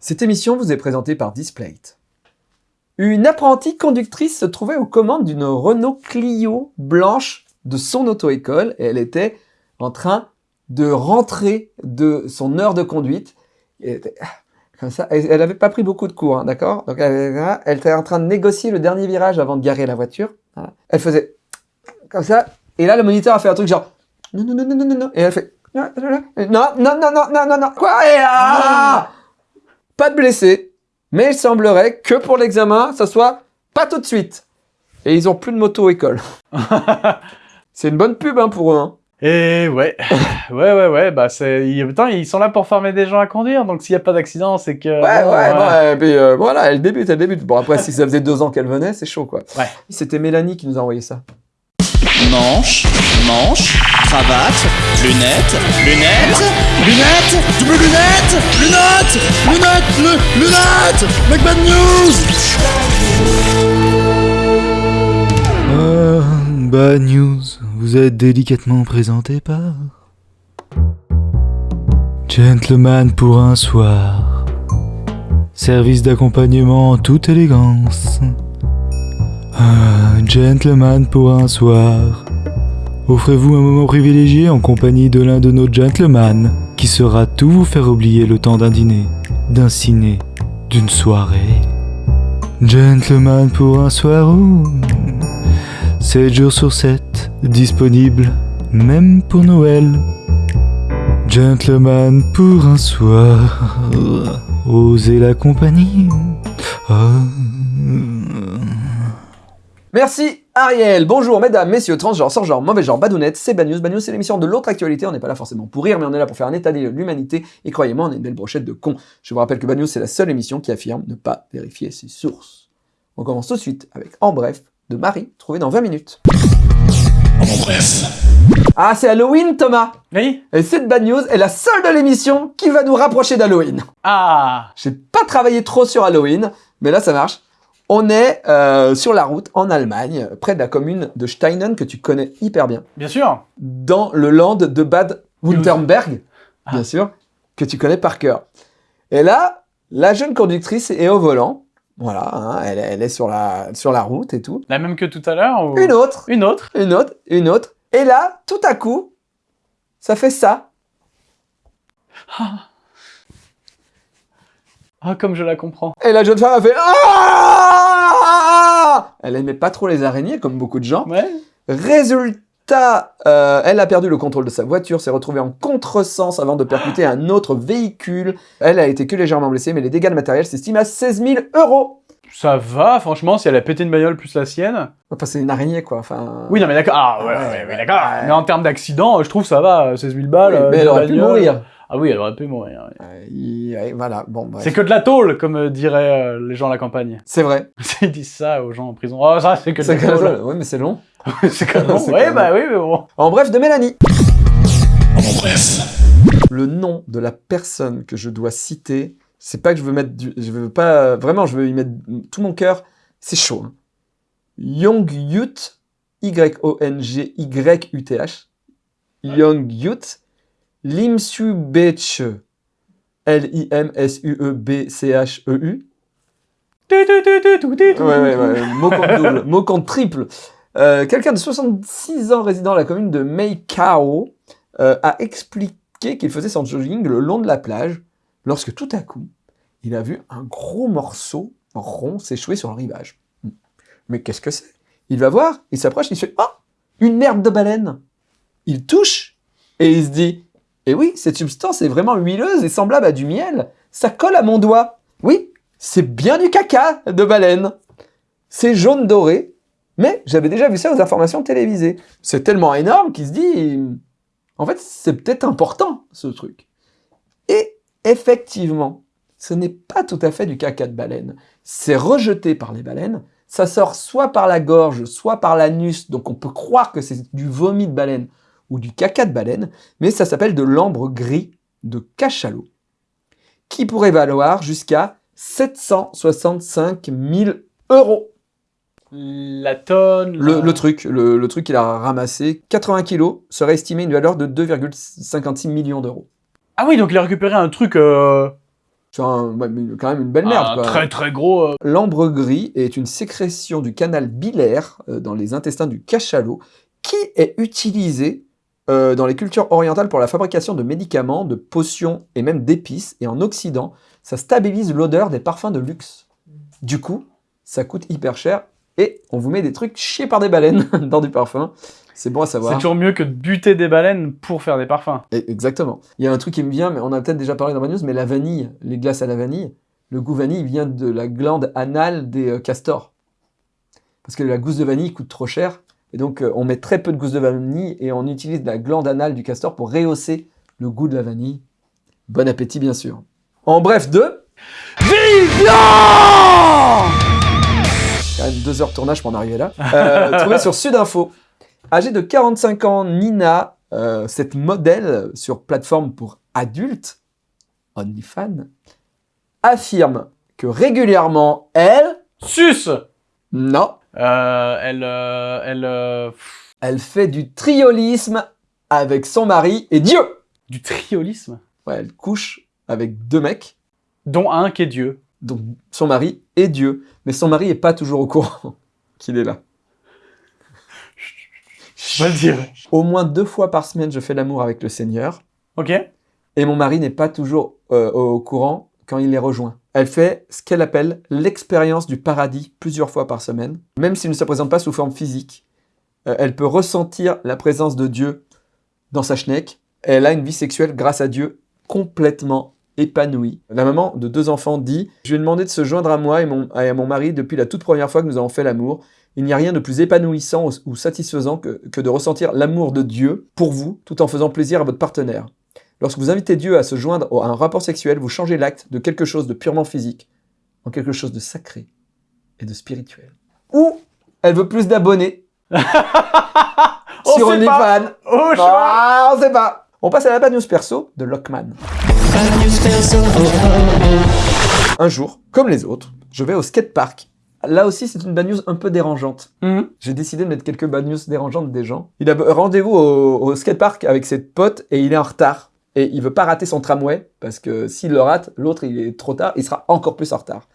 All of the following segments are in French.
Cette émission vous est présentée par Displate. Une apprentie conductrice se trouvait aux commandes d'une Renault Clio blanche de son auto-école et elle était en train de rentrer de son heure de conduite. Elle comme ça. Elle n'avait pas pris beaucoup de cours, hein, d'accord Donc elle, elle, était en train de négocier le dernier virage avant de garer la voiture. Elle faisait comme ça. Et là, le moniteur a fait un truc genre non, non, non, non, non, non. Et elle fait non, non, non, non, non, non, non, non. Quoi et ah Pas de blessés. Mais il semblerait que pour l'examen, ça soit pas tout de suite. Et ils ont plus de moto école. C'est une bonne pub hein, pour eux. Hein. Et ouais, ouais, ouais, ouais, bah c'est, ils sont là pour former des gens à conduire, donc s'il n'y a pas d'accident, c'est que... Ouais, ouais, ouais, et puis euh, voilà, elle débute, elle débute. Bon, après, si ça faisait deux ans qu'elle venait, c'est chaud, quoi. Ouais. C'était Mélanie qui nous a envoyé ça. Manche, manche, cravate, lunettes, lunettes, lunettes, double lunettes, lunettes, lunettes, lu- lunettes, Mec Bad News Ah, Bad News, vous êtes délicatement présenté par Gentleman pour un soir. Service d'accompagnement en toute élégance. Gentleman pour un soir. Offrez-vous un moment privilégié en compagnie de l'un de nos gentlemen qui saura tout vous faire oublier le temps d'un dîner, d'un ciné, d'une soirée. Gentleman pour un soir où 7 jours sur 7, disponible même pour Noël. Gentleman pour un soir, osez la compagnie. Ah. Merci Ariel Bonjour mesdames, messieurs, transgenres, genre, mauvais genre, badounettes, c'est Bad News. Bad News, c'est l'émission de l'autre actualité, on n'est pas là forcément pour rire, mais on est là pour faire un état des lieux de l'humanité, et croyez-moi, on est une belle brochette de cons. Je vous rappelle que Bad News, c'est la seule émission qui affirme ne pas vérifier ses sources. On commence tout de suite avec En Bref, de Marie, trouvé dans 20 minutes. En bref. Ah, c'est Halloween, Thomas Oui Et cette Bad News est la seule de l'émission qui va nous rapprocher d'Halloween. Ah J'ai pas travaillé trop sur Halloween, mais là ça marche. On est euh, sur la route en Allemagne, près de la commune de Steinen, que tu connais hyper bien, Bien sûr. Dans le land de Bad Württemberg, bien sûr, que tu connais par cœur. Et là, la jeune conductrice est au volant, voilà, hein, elle, elle est sur la, sur la route et tout. La même que tout à l'heure ou... Une autre, Une autre. Une autre, une autre, et là, tout à coup, ça fait ça. Ah, comme je la comprends. Et la jeune femme a fait Ah Elle aimait pas trop les araignées, comme beaucoup de gens. Ouais Résultat, euh, elle a perdu le contrôle de sa voiture, s'est retrouvée en contresens avant de percuter un autre véhicule. Elle a été que légèrement blessée, mais les dégâts de matériel s'estiment à 16 000 euros. Ça va, franchement, si elle a pété une bagnole plus la sienne... Enfin, c'est une araignée, quoi. Enfin... Oui, non, mais d'accord. Ah, ouais, Ouais, ouais, d'accord. Mais en termes d'accident, je trouve ça va, 16 000 balles. Oui, euh, mais de elle aurait pu mourir. Ah oui, elle aurait pu mourir. ouais. Euh, il- ouais, voilà, bon. C'est que de la tôle, comme euh, diraient euh, les gens à la campagne. C'est vrai. Ils disent ça aux gens en prison. Oh, ça, c'est que de la tôle. Oui, mais c'est long. c'est comme bon. C'est Ouais, comme- bah oui, mais bon. En bref, de Mélanie. En bref. Le nom de la personne que je dois citer, c'est pas que je veux mettre du... Je veux pas... Vraiment, je veux y mettre tout mon cœur. C'est chaud. Hein. Young Youth, Y-O-N-G-Y-U-T-H. Young Youth. Limsu Beche. L-I-M-S-U-E-B-C-H-E-U. Ouais, ouais, ouais. Mot compte double. Mot compte triple. Euh, Quelqu'un de 66 ans résidant dans la commune de Meikao euh, a expliqué qu'il faisait son jogging le long de la plage lorsque tout à coup, il a vu un gros morceau rond s'échouer sur le rivage. Mais qu'est-ce que c'est? Il va voir, il s'approche, il se fait « Oh Une merde de baleine !» Il touche et il se dit « Eh oui, cette substance est vraiment huileuse et semblable à du miel. Ça colle à mon doigt. Oui, c'est bien du caca de baleine. C'est jaune doré, mais j'avais déjà vu ça aux informations télévisées. C'est tellement énorme qu'il se dit, en fait, c'est peut-être important, ce truc. Et effectivement, ce n'est pas tout à fait du caca de baleine. C'est rejeté par les baleines, ça sort soit par la gorge, soit par l'anus, donc on peut croire que c'est du vomi de baleine ou du caca de baleine, mais ça s'appelle de l'ambre gris de cachalot, qui pourrait valoir jusqu'à 765 000 euros. La tonne. Le, truc, le, le truc qu'il a ramassé, 80 kilos, serait estimé une valeur de 2,56 millions d'euros. Ah oui, donc il a récupéré un truc. Euh... C'est un- ouais, mais quand même une belle merde. Un quoi. très très gros. euh, L'ambre gris est une sécrétion du canal biliaire euh, dans les intestins du cachalot qui est utilisé euh, dans les cultures orientales pour la fabrication de médicaments, de potions et même d'épices. Et en Occident, ça stabilise l'odeur des parfums de luxe. Du coup, ça coûte hyper cher et on vous met des trucs chiés par des baleines dans du parfum. C'est bon à C'est savoir. toujours mieux que de buter des baleines pour faire des parfums. Et- Exactement. Il y a un truc qui me vient, mais on a peut-être déjà parlé dans ma news, mais la vanille, les glaces à la vanille, le goût vanille vient de la glande anale des euh, castors. Parce que la gousse de vanille coûte trop cher, et donc euh, on met très peu de gousse de vanille et on utilise la glande anale du castor pour rehausser le goût de la vanille. Bon appétit, bien sûr. En bref, de... Quand même deux heures de tournage pour en arriver là. Euh, trouvé sur Sudinfo. Âgée de 45 ans, Nina, euh, cette modèle sur plateforme pour adultes, OnlyFans, affirme que régulièrement, elle, Sus non, Elle. euh, elle. euh, pff, elle fait du triolisme avec son mari et Dieu. du triolisme? Ouais, elle couche avec deux mecs, Dont un qui est Dieu. donc son mari et Dieu. Mais son mari est pas toujours au courant qu'il est là. Je vais le dire. Au moins deux fois par semaine, je fais l'amour avec le Seigneur. Ok et mon mari n'est pas toujours euh, au courant quand il les rejoint. Elle fait ce qu'elle appelle l'expérience du paradis plusieurs fois par semaine, même s'il ne se présente pas sous forme physique. euh, elle peut ressentir la présence de Dieu dans sa schneck. Elle a une vie sexuelle grâce à Dieu complètement épanouie. La maman de deux enfants dit « Je lui ai demandé de se joindre à moi et, et à mon mari depuis la toute première fois que nous avons fait l'amour. Il n'y a rien de plus épanouissant ou, ou satisfaisant que, que de ressentir l'amour de Dieu pour vous tout en faisant plaisir à votre partenaire. Lorsque vous invitez Dieu à se joindre à un rapport sexuel, vous changez l'acte de quelque chose de purement physique en quelque chose de sacré et de spirituel. Ou elle veut plus d'abonnés On sur. OnlyFans. Oh, Ah, on sait pas. On passe à la bad news perso de Lockman. Un jour, comme les autres, je vais au skatepark. Là aussi, c'est une bad news un peu dérangeante. Mhm. J'ai décidé de mettre quelques bad news dérangeantes des gens. Il a rendez-vous au, au skatepark avec ses potes et il est en retard. Et il veut pas rater son tramway parce que s'il le rate, l'autre il est trop tard, il sera encore plus en retard.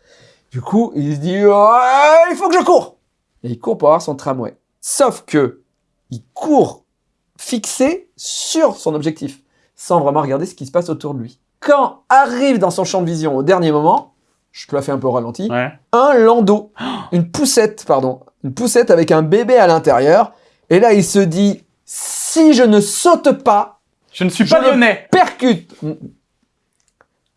Du coup, il se dit Ouais, il faut que je cours. Et il court pour avoir son tramway. Sauf que il court fixé sur son objectif, sans vraiment regarder ce qui se passe autour de lui. Quand arrive dans son champ de vision au dernier moment, je te la fais un peu au ralenti, Ouais. un landau, une poussette, pardon, une poussette avec un bébé à l'intérieur. Et là, il se dit, si je ne saute pas, Je ne suis Je pas le- lyonnais. percute.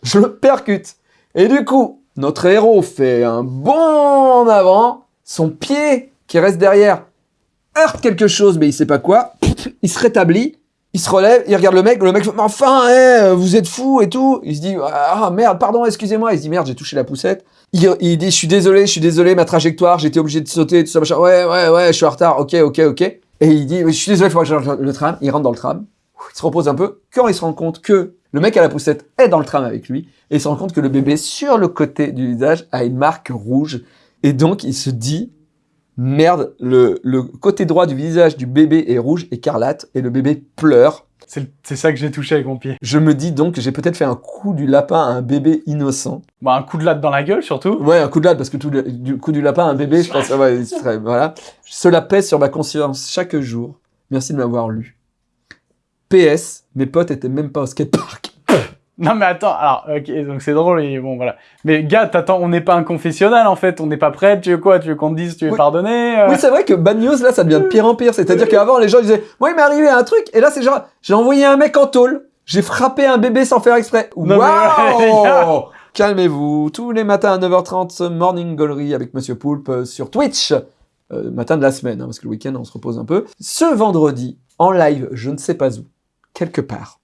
Je le percute. Et du coup, notre héros fait un bond en avant, son pied qui reste derrière heurte quelque chose, mais il sait pas quoi. Il se rétablit, il se relève, il regarde le mec, le mec fait, mais enfin, eh, vous êtes fou et tout. Il se dit, ah merde, pardon, excusez-moi. Il se dit, merde, j'ai touché la poussette. Il, il dit, je suis désolé, je suis désolé, ma trajectoire, j'étais obligé de sauter, tout ça, machin. Ouais, ouais, ouais, je suis en retard, ok, ok, ok. Et il dit, je suis désolé, il faut que je change le tram. Il rentre dans le tram, il se repose un peu. Quand il se rend compte que le mec à la poussette est dans le tram avec lui, et il se rend compte que le bébé sur le côté du visage a une marque rouge. Et donc, il se dit, merde, le, le côté droit du visage du bébé est rouge, écarlate, et le bébé pleure. C'est ça que j'ai touché avec mon pied. Je me dis donc que j'ai peut-être fait un coup du lapin à un bébé innocent. Bah, un coup de latte dans la gueule, surtout. Ouais, un coup de latte, parce que tout le, du coup du lapin à un bébé, je pense, ouais, il serait, voilà. Cela pèse sur ma conscience chaque jour. Merci de m'avoir lu. PS, mes potes étaient même pas au skatepark. Non, mais attends, alors, ok, donc c'est drôle, et bon, voilà. Mais gars, t'attends, on n'est pas un confessionnal, en fait, on n'est pas prêt, tu veux quoi Tu veux qu'on te dise, tu veux Oui. pardonner euh Oui, c'est vrai que Bad News, là, ça devient de pire en pire. C'est-à-dire qu'avant, les gens disaient, moi, il m'est arrivé un truc, et là, c'est genre, j'ai envoyé un mec en tôle, j'ai frappé un bébé sans faire exprès. Waouh Calmez-vous. Tous les matins à 9h30, Morning Gallery avec Monsieur Poulpe euh, sur Twitch. Euh, matin de la semaine, hein, parce que le week-end, on se repose un peu. Ce vendredi, en live, je ne sais pas où, quelque part,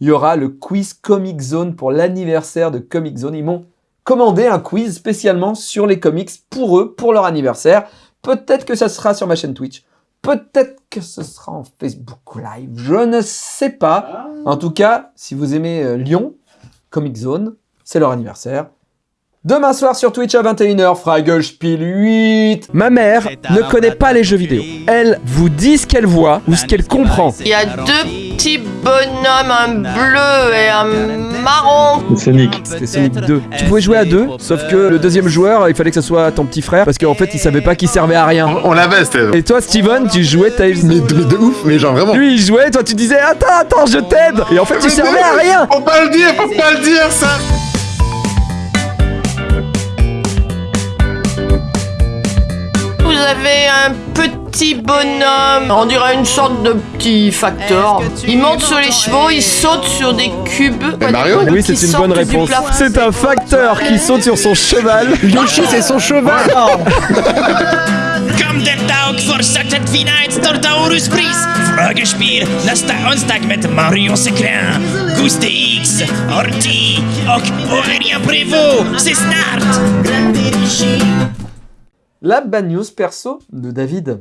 il y aura le quiz Comic Zone pour l'anniversaire de Comic Zone. Ils m'ont commandé un quiz spécialement sur les comics pour eux, pour leur anniversaire. Peut-être que ça sera sur ma chaîne Twitch. Peut-être que ce sera en Facebook Live. Je ne sais pas. En tout cas, si vous aimez euh, Lyon, Comic Zone, c'est leur anniversaire. Demain soir sur Twitch à 21h, Fragelspiel 8. Ma mère ne connaît pas les jeux vidéo. Elle vous dit ce qu'elle voit ou ce qu'elle comprend. Il y a deux petits bonhommes, un bleu et un marron. Sonic. C'était Sonic 2. Tu pouvais jouer à deux, sauf que le deuxième joueur, il fallait que ce soit ton petit frère parce qu'en fait, il savait pas qu'il servait à rien. On l'avait, Steve. Et toi, Steven, tu jouais Tails. Mais, mais de ouf, mais genre vraiment. Lui, il jouait, toi, tu disais Attends, attends, je t'aide Et en fait, tu servais à rien Faut pas le dire, faut pas le dire, ça avez un petit bonhomme, on dirait une sorte de petit facteur. Il monte sur les chevaux, il saute sur des cubes. Mais Mario Oui, c'est une bonne réponse. C'est un facteur qui saute sur son cheval. Yoshi, c'est son cheval Kom den Tag fortsätter fina ett stort Auruspris. Fragespiel nästa onsdag med Marion Secrin, Guste X, Orti och Aurélien Prévost. C'est snart! La bad news perso de David.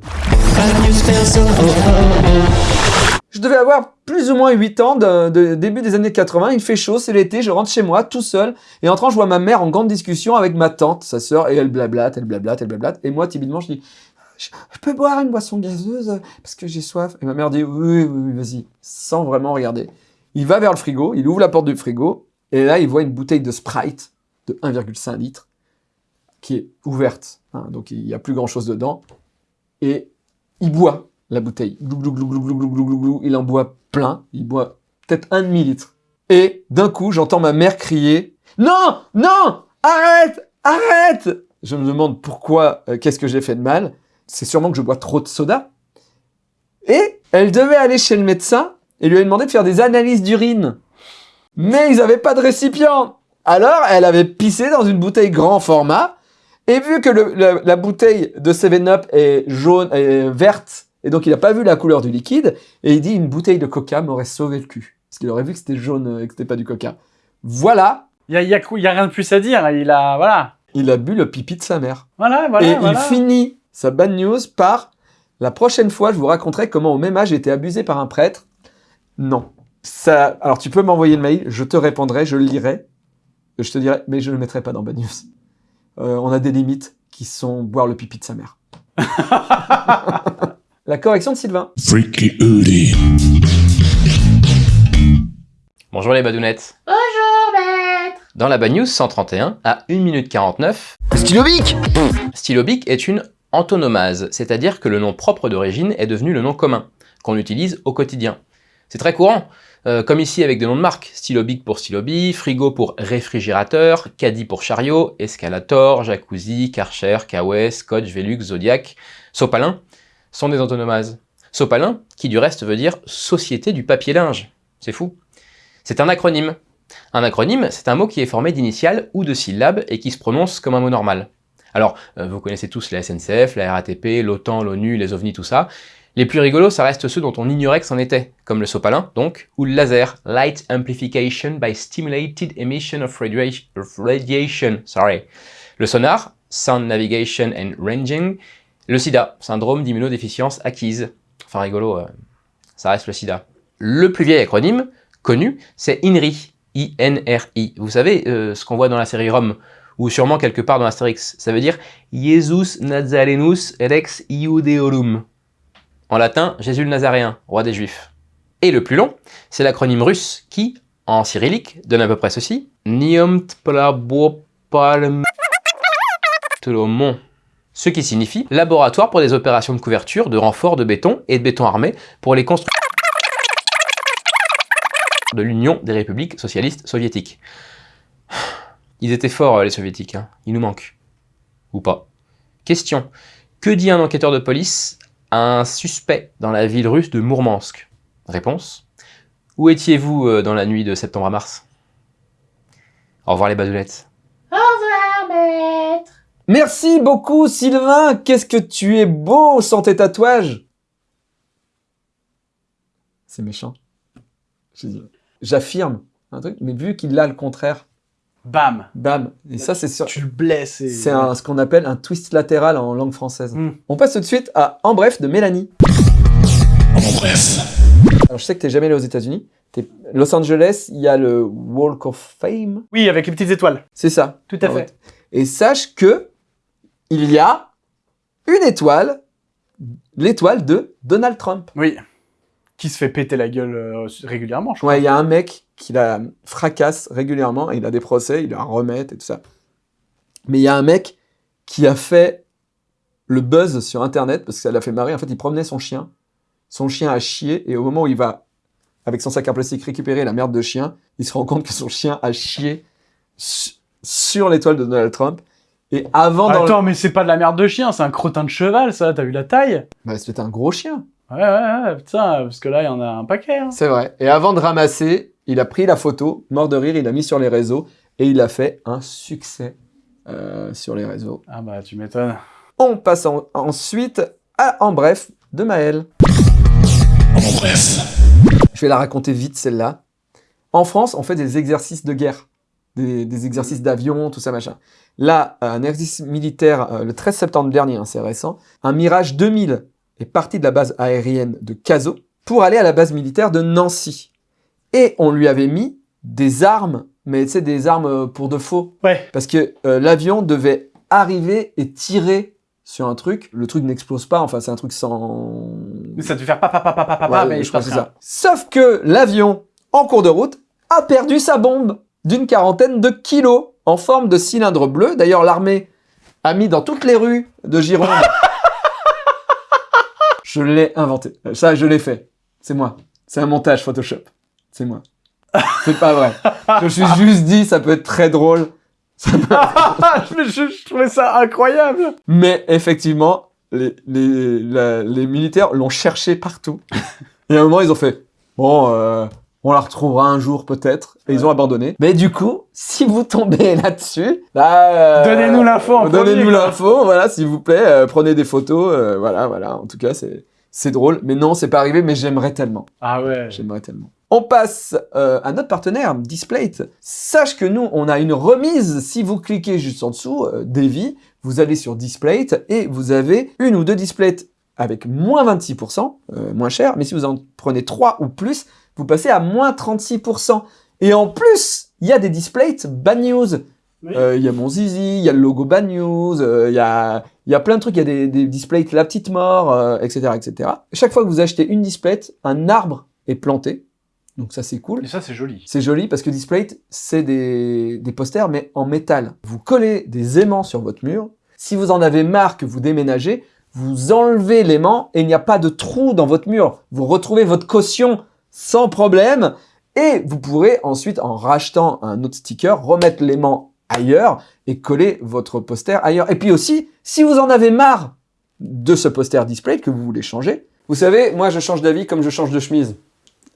Je devais avoir plus ou moins 8 ans, de, de- début des années 80, il fait chaud, c'est l'été, je rentre chez moi tout seul, et en entrant, je vois ma mère en grande discussion avec ma tante, sa sœur, et elle blablate, elle blablate, elle blablate, et moi, timidement, je dis, je, je peux boire une boisson gazeuse parce que j'ai soif. Et ma mère dit, oui, oui, oui, vas-y, sans vraiment regarder. Il va vers le frigo, il ouvre la porte du frigo, et là, il voit une bouteille de Sprite de 1,5 litres qui est ouverte, hein, donc il n'y a plus grand-chose dedans, et il boit la bouteille. Glou, glou, glou, il en boit plein, il boit peut-être un demi-litre. Et d'un coup, j'entends ma mère crier « Non Non Arrête Arrête !» Je me demande pourquoi, euh, qu'est-ce que j'ai fait de mal. C'est sûrement que je bois trop de soda. Et elle devait aller chez le médecin et lui avait demandé de faire des analyses d'urine. Mais ils n'avaient pas de récipient Alors, elle avait pissé dans une bouteille grand format et vu que le- la, la bouteille de 7-Up est jaune, est verte, et donc il n'a pas vu la couleur du liquide, et il dit une bouteille de coca m'aurait sauvé le cul. Parce qu'il aurait vu que c'était jaune euh, et que c'était pas du coca. Voilà, Il y a, a- y a rien de plus à dire. Il a, voilà. il a bu le pipi de sa mère. Voilà, voilà. et voilà. il finit sa bad news par la prochaine fois, je vous raconterai comment au même âge j'ai été abusé par un prêtre. Non. Ça, alors tu peux m'envoyer le mail, je te répondrai, je le lirai, je te dirai, mais je ne le mettrai pas dans bad news. Euh, on a des limites qui sont boire le pipi de sa mère. la correction de Sylvain. Freaky Uli. Bonjour les badounettes. Bonjour, maître. Dans la Bad News 131, à 1 minute 49, Stylobic stylobique est une antonomase, c'est-à-dire que le nom propre d'origine est devenu le nom commun, qu'on utilise au quotidien. C'est très courant, euh, comme ici avec des noms de marques, stylobique pour stylobi, frigo pour réfrigérateur, caddie pour chariot, escalator, jacuzzi, karcher, kawaii, scotch, velux, zodiac, sopalin, sont des antonomases. Sopalin, qui du reste veut dire Société du papier linge. C'est fou. C'est un acronyme. Un acronyme, c'est un mot qui est formé d'initiales ou de syllabes et qui se prononce comme un mot normal. Alors, euh, vous connaissez tous la SNCF, la RATP, l'OTAN, l'ONU, les OVNI, tout ça. Les plus rigolos, ça reste ceux dont on ignorait que c'en était, comme le sopalin, donc, ou le laser, Light Amplification by Stimulated Emission of, radia- of Radiation, sorry. Le sonar, Sound Navigation and Ranging. Le sida, syndrome d'immunodéficience acquise. Enfin rigolo, euh, ça reste le sida. Le plus vieil acronyme, connu, c'est INRI, I-N-R-I. Vous savez, euh, ce qu'on voit dans la série Rome, ou sûrement quelque part dans Astérix. Ça veut dire Jesus Nazarenus Rex Iudeorum. En latin, Jésus le Nazaréen, roi des Juifs. Et le plus long, c'est l'acronyme russe qui, en cyrillique, donne à peu près ceci. Ce qui signifie laboratoire pour des opérations de couverture, de renfort de béton et de béton armé pour les constructions de l'Union des républiques socialistes soviétiques. Ils étaient forts, les soviétiques, hein. ils nous manquent. Ou pas. Question. Que dit un enquêteur de police un suspect dans la ville russe de Mourmansk Réponse. Où étiez-vous euh, dans la nuit de septembre à mars? Au revoir les badoulettes. Au revoir, maître. Merci beaucoup Sylvain, qu'est-ce que tu es beau sans tes tatouages C'est méchant. J'affirme un truc, mais vu qu'il a le contraire, Bam. bam. Et ça c'est sur... Tu le blesses. et- C'est ce qu'on appelle un twist latéral en langue française. Mm. On passe tout de suite à En bref de Mélanie. En bref. Alors je sais que t'es jamais allé aux États-Unis, T'es- Los Angeles, il y a le Walk of Fame. Oui, avec les petites étoiles. C'est ça. Tout à fait. Et sache que il y a une étoile, l'étoile de Donald Trump. Oui. Qui se fait péter la gueule euh, régulièrement, je crois. Ouais, il y a un mec qui la fracasse régulièrement, il a des procès, il la remet et tout ça. Mais il y a un mec qui a fait le buzz sur Internet parce que ça l'a fait marrer. En fait, il promenait son chien. Son chien a chié et au moment où il va, avec son sac en plastique, récupérer la merde de chien, il se rend compte que son chien a chié su- sur l'étoile de Donald Trump. Et avant dans le- Attends, mais c'est pas de la merde de chien, c'est un crottin de cheval, ça. T'as vu la taille? Bah, c'était un gros chien. Ouais, ouais, ouais, putain, parce que là, il y en a un paquet. hein. C'est vrai. Et avant de ramasser, il a pris la photo, mort de rire, il l'a mis sur les réseaux et il a fait un succès euh, sur les réseaux. Ah bah, tu m'étonnes. On passe en- ensuite à En Bref de Maël. En bref. Je vais la raconter vite celle-là. En France, on fait des exercices de guerre, des, des exercices d'avion, tout ça machin. Là, un exercice militaire euh, le 13 septembre dernier, hein, c'est récent, un Mirage 2000 est parti de la base aérienne de Cazaux pour aller à la base militaire de Nancy. Et on lui avait mis des armes, mais tu sais, des armes euh, pour de faux. Ouais. Parce que euh, l'avion devait arriver et tirer sur un truc. Le truc n'explose pas, enfin, c'est un truc sans. Mais ça te fait faire papa, papa, papa, papa, Ouais, mais je crois que c'est ça. Sauf que l'avion, en cours de route, a perdu sa bombe d'une quarantaine de kilos en forme de cylindre bleu. D'ailleurs, l'armée a mis dans toutes les rues de Gironde. je l'ai inventé. Ça, je l'ai fait. C'est moi. C'est un montage Photoshop. C'est moi. C'est pas vrai. Je me suis juste dit, ça peut être très drôle. Ça peut- Mais je, je trouvais ça incroyable. Mais effectivement, les, les, la- les militaires l'ont cherché partout. Et à un moment, ils ont fait Bon, euh, on la retrouvera un jour peut-être. Et ils ont abandonné. Mais du coup, si vous tombez là-dessus, bah, euh, Donnez-nous l'info Donnez-nous l'info, voilà, s'il vous plaît. euh, prenez des photos. voilà, voilà. En tout cas, c'est. C'est drôle, mais non, c'est pas arrivé, mais j'aimerais tellement. Ah ouais. J'aimerais tellement. On passe euh, à notre partenaire, Displate. Sache que nous, on a une remise. Si vous cliquez juste en dessous, euh, Davy, vous allez sur Displate et vous avez une ou deux Displates avec moins 26%, euh, moins cher. Mais si vous en prenez trois ou plus, vous passez à moins 36%. Et en plus, il y a des Displates Bad News. Oui. Euh, Il y a mon zizi, il y a le logo Bad News, euh, il y, a, il y a plein de trucs, il y a des, des Displates La Petite Mort, euh, etc., etc. Chaque fois que vous achetez une Displate, un arbre est planté. Donc ça, c'est cool. Et ça, c'est joli. C'est joli parce que Displate, c'est des, des posters, mais en métal. Vous collez des aimants sur votre mur. Si vous en avez marre que vous déménagez, vous enlevez l'aimant et il n'y a pas de trou dans votre mur. Vous retrouvez votre caution sans problème. Et vous pourrez ensuite, en rachetant un autre sticker, remettre l'aimant ailleurs et coller votre poster ailleurs. Et puis aussi, si vous en avez marre de ce poster Displate que vous voulez changer, vous savez, moi je change d'avis comme je change de chemise.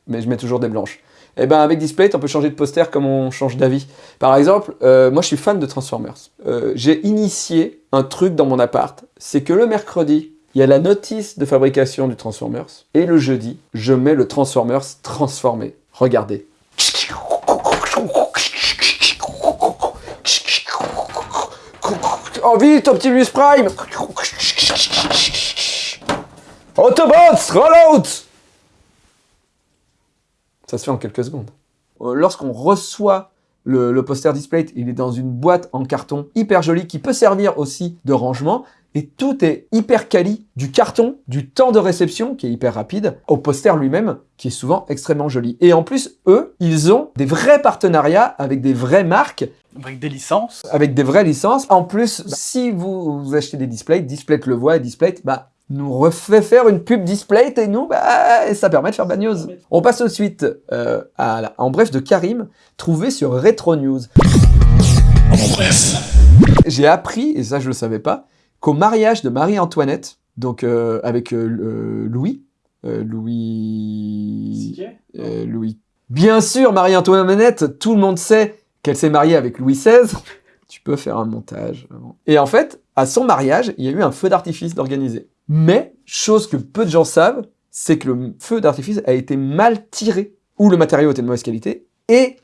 Mais je mets toujours des blanches. Et ben avec Displate, on peut changer de poster comme on change d'avis. Par exemple, euh, moi je suis fan de Transformers. Euh, J'ai initié un truc dans mon appart, c'est que le mercredi, il y a la notice de fabrication du Transformers, et le jeudi, je mets le Transformers transformé. Regardez. Oh vite, Optimus Prime Autobots, roll out Ça se fait en quelques secondes. Euh, Lorsqu'on reçoit le, poster Displate, il est dans une boîte en carton hyper jolie qui peut servir aussi de rangement. Et tout est hyper quali, du carton, du temps de réception qui est hyper rapide, au poster lui-même qui est souvent extrêmement joli. Et en plus, eux, ils ont des vrais partenariats avec des vraies marques Avec des licences. avec des vraies licences. En plus, si vous, vous achetez des displays, Displate le voit et Displate bah, nous refait faire une pub Displate et nous, bah, ça permet de faire bad news. On passe ensuite euh, à la- en bref de Karim, trouvé sur Retro News. En bref. J'ai appris, et ça je le savais pas, qu'au mariage de Marie-Antoinette, donc euh, avec euh, euh, Louis, euh, Louis... Euh, Louis. Bien sûr, Marie-Antoinette, tout le monde sait qu'elle s'est mariée avec Louis XVI. Tu peux faire un montage. Et en fait, à son mariage, il y a eu un feu d'artifice d'organiser. Mais, chose que peu de gens savent, c'est que le feu d'artifice a été mal tiré, ou le matériau était de mauvaise qualité, et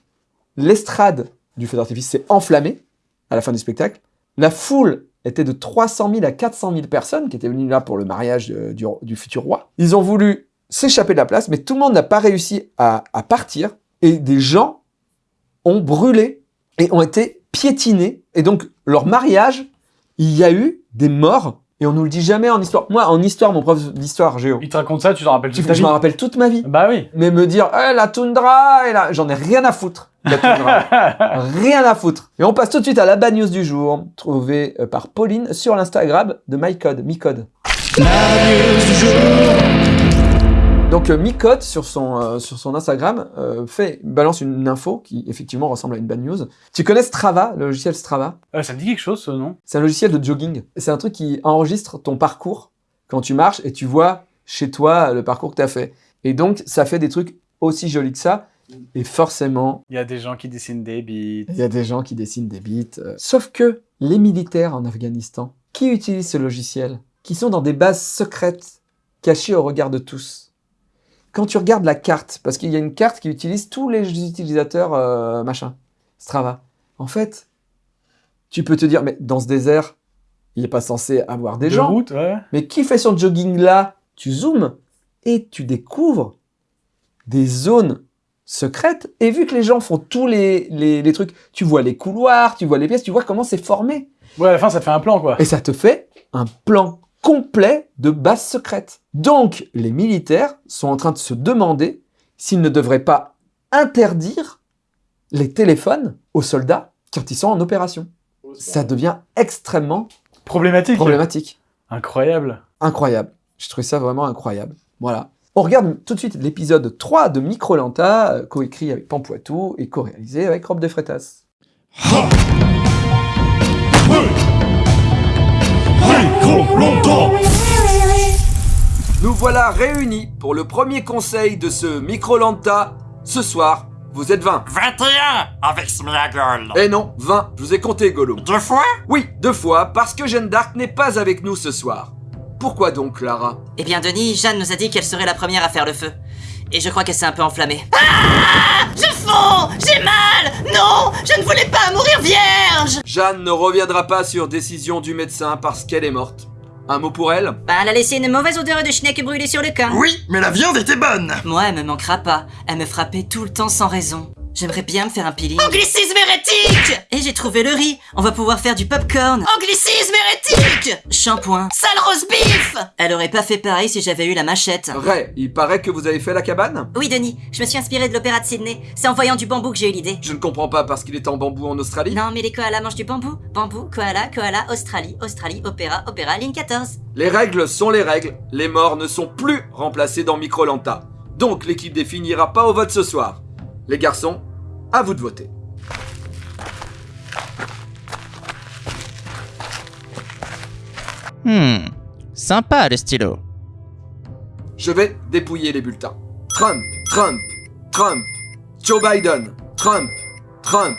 l'estrade du feu d'artifice s'est enflammée à la fin du spectacle. La foule était de 300 000 à 400 000 personnes qui étaient venues là pour le mariage euh, du, futur roi. Ils ont voulu s'échapper de la place, mais tout le monde n'a pas réussi à partir, et des gens ont brûlé et ont été piétinés, et donc leur mariage, il y a eu des morts, et on nous le dit jamais en histoire. Moi, en histoire, mon prof d'histoire, Géo, Il te raconte ça, tu t'en rappelles tu- toute ta je vie. m'en rappelle toute ma vie. Bah oui. Mais me dire, eh, la toundra, et la... j'en ai rien à foutre. La toundra. rien à foutre. Et on passe tout de suite à la bad news du jour, trouvée euh, par Pauline sur l'Instagram de MyCode, Micode. Donc euh, Micode sur son euh, sur son Instagram euh, fait balance une info qui effectivement ressemble à une bad news. Tu connais Strava, le logiciel Strava? Euh, ça me dit quelque chose, ce nom C'est un logiciel de jogging. C'est un truc qui enregistre ton parcours quand tu marches et tu vois chez toi le parcours que tu as fait. Et donc ça fait des trucs aussi jolis que ça. Et forcément, Il y a des gens qui dessinent des bites. il y a des gens qui dessinent des bits. Sauf que les militaires en Afghanistan, qui utilisent ce logiciel, qui sont dans des bases secrètes, cachées au regard de tous. Quand tu regardes la carte, parce qu'il y a une carte qui utilise tous les utilisateurs, euh, machin, Strava. En fait, tu peux te dire, mais dans ce désert, il n'est pas censé avoir des de gens. route, ouais. Mais qui fait son jogging là? Tu zoomes et tu découvres des zones secrètes. Et vu que les gens font tous les, les, les trucs, tu vois les couloirs, tu vois les pièces, tu vois comment c'est formé. Ouais, à la fin, ça te fait un plan, quoi. Et ça te fait un plan complet de base secrète. Donc, les militaires sont en train de se demander s'ils ne devraient pas interdire les téléphones aux soldats quand ils sont en opération. Ça devient extrêmement Problématique. problématique. Incroyable. incroyable. Je trouve ça vraiment incroyable. Voilà. On regarde tout de suite l'épisode 3 de Microlanta, euh, coécrit avec Pampoitou et co-réalisé avec Rob de Nous voilà réunis pour le premier conseil de ce Microlanta. Ce soir, vous êtes 20. 21 avec Smeagol. Eh non, 20, je vous ai compté, Gollum. Deux fois? Oui, deux fois, parce que Jeanne d'Arc n'est pas avec nous ce soir. Pourquoi donc, Clara Eh bien, Denis, Jeanne nous a dit qu'elle serait la première à faire le feu. Et je crois qu'elle s'est un peu enflammée. Ah Je fonds J'ai mal Non Je ne voulais pas mourir vierge Jeanne ne reviendra pas sur décision du médecin parce qu'elle est morte. Un mot pour elle? Bah, elle a laissé une mauvaise odeur de schneck brûlée sur le corps. Oui, mais la viande était bonne. Moi, elle me manquera pas. Elle me frappait tout le temps sans raison. J'aimerais bien me faire un peeling. Anglicisme hérétique Et j'ai trouvé le riz. On va pouvoir faire du popcorn. Anglicisme hérétique Shampoing. Sale rose beef Elle aurait pas fait pareil si j'avais eu la machette. Ray, il paraît que vous avez fait la cabane? Oui, Denis, je me suis inspiré de l'opéra de Sydney. C'est en voyant du bambou que j'ai eu l'idée. Je ne comprends pas parce qu'il est en bambou en Australie. Non, mais les koalas mangent du bambou. Bambou, koala, koala, Australie, Australie, opéra, opéra, ligne 14. Les règles sont les règles. Les morts ne sont plus remplacés dans Microlanta. Donc l'équipe définira pas au vote ce soir. Les garçons, à vous de voter. Hmm, sympa le stylo. Je vais dépouiller les bulletins. Trump, Trump, Trump, Joe Biden, Trump, Trump,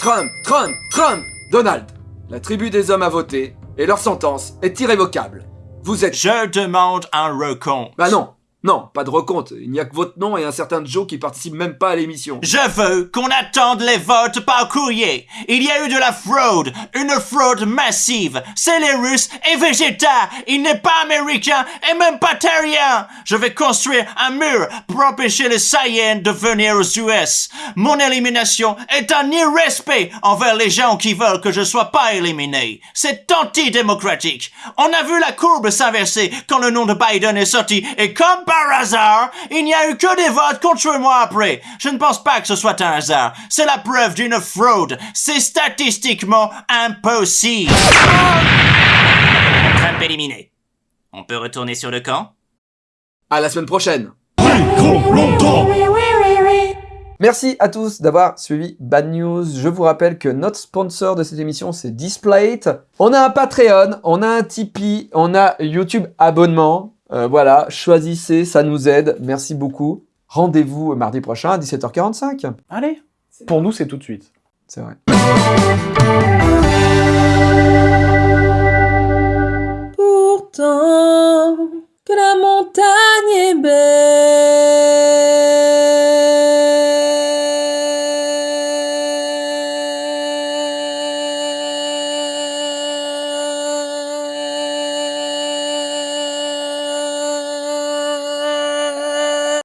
Trump, Trump, Trump, Donald. La tribu des hommes a voté et leur sentence est irrévocable. Vous êtes... Je demande un recompte. Bah non, non, pas de recompte. Il n'y a que votre nom et un certain Joe qui participe même pas à l'émission. Je veux qu'on attende les votes par courrier. Il y a eu de la fraude, une fraude massive. C'est les Russes et Vegeta. Il n'est pas américain et même pas terrien. Je vais construire un mur pour empêcher les Saiyans de venir aux US. Mon élimination est un irrespect envers les gens qui veulent que je sois pas éliminé. C'est antidémocratique. On a vu la courbe s'inverser quand le nom de Biden est sorti et comme hasard, il n'y a eu que des votes contre moi après. Je ne pense pas que ce soit un hasard. C'est la preuve d'une fraude. C'est statistiquement impossible. Trump éliminé. On peut retourner sur le camp? À la semaine prochaine. Merci à tous d'avoir suivi Bad News. Je vous rappelle que notre sponsor de cette émission, c'est Displayt. On a un Patreon, on a un Tipeee, on a YouTube abonnement. Euh, voilà, choisissez, ça nous aide. Merci beaucoup. Rendez-vous mardi prochain à 17h45. Allez. Pour nous, c'est tout de suite. C'est vrai. Pourtant, que la montagne est belle.